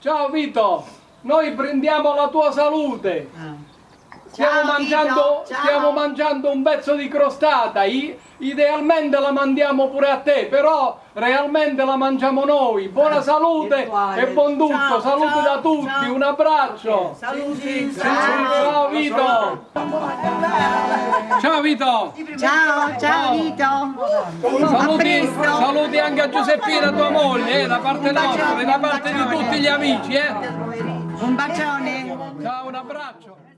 Ciao Vito, noi prendiamo la tua salute. Stiamo, Ciao, mangiando, ciao. stiamo mangiando un pezzo di crostata, I- idealmente la mandiamo pure a te, però realmente la mangiamo noi. Buona salute virtuale. e buon tutto, Ciao, salute ciao, da tutti, ciao. un abbraccio. Saluti. Ciao Vito. Ciao Vito. Ciao, ciao Vito. Saluti, saluti anche a Giuseppina, tua moglie, eh, da parte nostra e da parte di tutti gli amici. Eh. Un bacione. Ciao, un abbraccio.